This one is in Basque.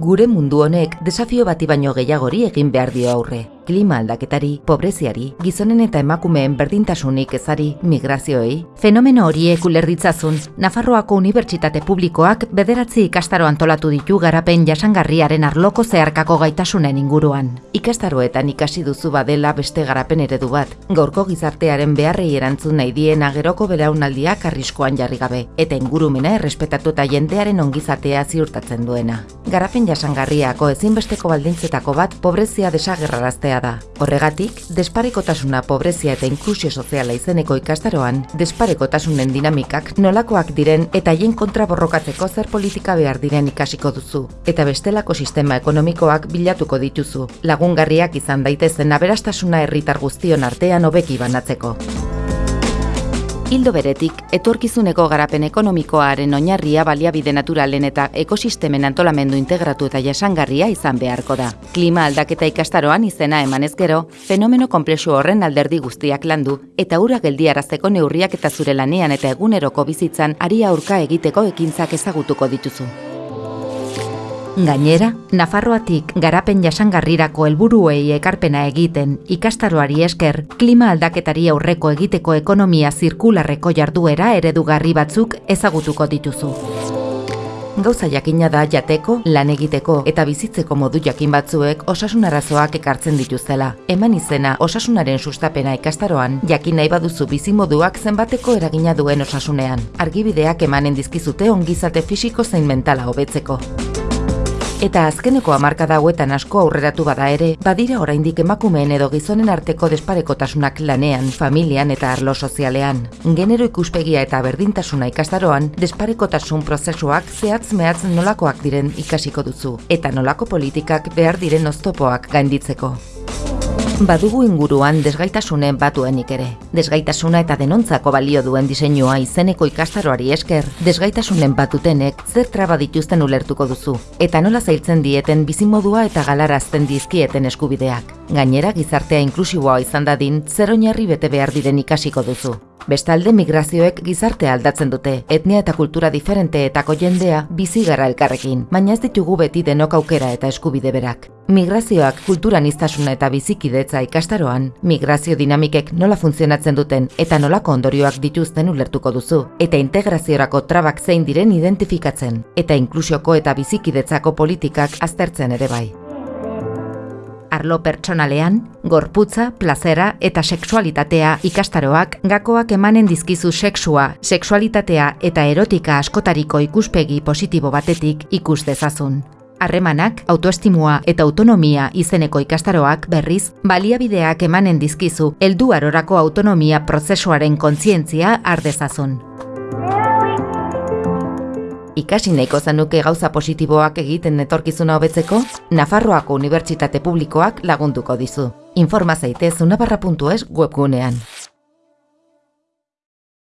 Gure mundu honek desafio bati baino gehiagori egin behar dio aurre. Klima aldaketari, pobreziari, gizonen eta emakumeen berdintasunik ezari, migrazioei. Fenomeno horiek ulerditzazun, Nafarroako Unibertsitate Publikoak bederatzi ikastaro antolatu ditu garapen jasangarriaren arloko zeharkako gaitasunen inguruan. Ikastaroetan ikasi duzu badela beste garapen eredu bat. Gaurko gizartearen beharrei erantzun nahi dien ageroko belaunaldiak arriskoan jarri gabe, eta ingurumena errespetatu eta jendearen ongizatea ziurtatzen duena. Garapen jasangarriako ezinbesteko baldintzetako bat pobrezia desagerraraztea da. Horregatik, desparekotasuna pobrezia eta inklusio soziala izeneko ikastaroan, desparekotasunen dinamikak nolakoak diren eta haien kontra borrokatzeko zer politika behar diren ikasiko duzu. Eta bestelako sistema ekonomikoak bilatuko dituzu, lagungarriak izan daitezen aberastasuna herritar guztion artean hobeki banatzeko. Hildo beretik, etorkizuneko garapen ekonomikoaren oinarria baliabide naturalen eta ekosistemen antolamendu integratu eta jasangarria izan beharko da. Klima aldaketa ikastaroan izena emanez gero, fenomeno komplexu horren alderdi guztiak landu eta ura geldiarazteko neurriak eta zure lanean eta eguneroko bizitzan ari aurka egiteko ekintzak ezagutuko dituzu. Gainera, Nafarroatik garapen jasangarrirako helburuei ekarpena egiten ikastaroari esker klima aldaketari aurreko egiteko ekonomia zirkularreko jarduera eredugarri batzuk ezagutuko dituzu. Gauza jakina da jateko, lan egiteko eta bizitzeko modu jakin batzuek osasun arazoak ekartzen dituztela. Eman izena osasunaren sustapena ikastaroan, jakin nahi baduzu bizimoduak zenbateko eragina duen osasunean. Argibideak emanen dizkizute ongizate fisiko zein mentala hobetzeko. Eta azkeneko hamarkada hauetan asko aurreratu bada ere, badira oraindik emakumeen edo gizonen arteko desparekotasunak lanean, familian eta arlo sozialean. Genero ikuspegia eta berdintasuna ikastaroan, desparekotasun prozesuak zehatz mehatz nolakoak diren ikasiko duzu, eta nolako politikak behar diren oztopoak gainditzeko. Badugu inguruan desgaitasunen batuenik ere. Desgaitasuna eta denontzako balio duen diseinua izeneko ikastaroari esker, desgaitasunen batutenek zer traba dituzten ulertuko duzu, eta nola zailtzen dieten bizimodua eta galarazten dizkieten eskubideak. Gainera gizartea inklusiboa izan dadin, zer oinarri bete behar diren ikasiko duzu. Bestalde migrazioek gizartea aldatzen dute, etnia eta kultura diferenteetako jendea bizi gara elkarrekin, baina ez ditugu beti denok aukera eta eskubide berak. Migrazioak kulturan iztasuna eta bizikidetza ikastaroan, migrazio dinamikek nola funtzionatzen duten eta nolako ondorioak dituzten ulertuko duzu, eta integraziorako trabak zein diren identifikatzen, eta inklusioko eta bizikidetzako politikak aztertzen ere bai arlo pertsonalean, gorputza, plazera eta sexualitatea ikastaroak gakoak emanen dizkizu sexua, sexualitatea eta erotika askotariko ikuspegi positibo batetik ikus dezazun. Harremanak, autoestimua eta autonomia izeneko ikastaroak berriz, baliabideak emanen dizkizu heldu arorako autonomia prozesuaren kontzientzia ardezazun ikasi nahiko zanuke gauza positiboak egiten etorkizuna hobetzeko, Nafarroako Unibertsitate Publikoak lagunduko dizu. Informa zaitez unabarra.es webgunean.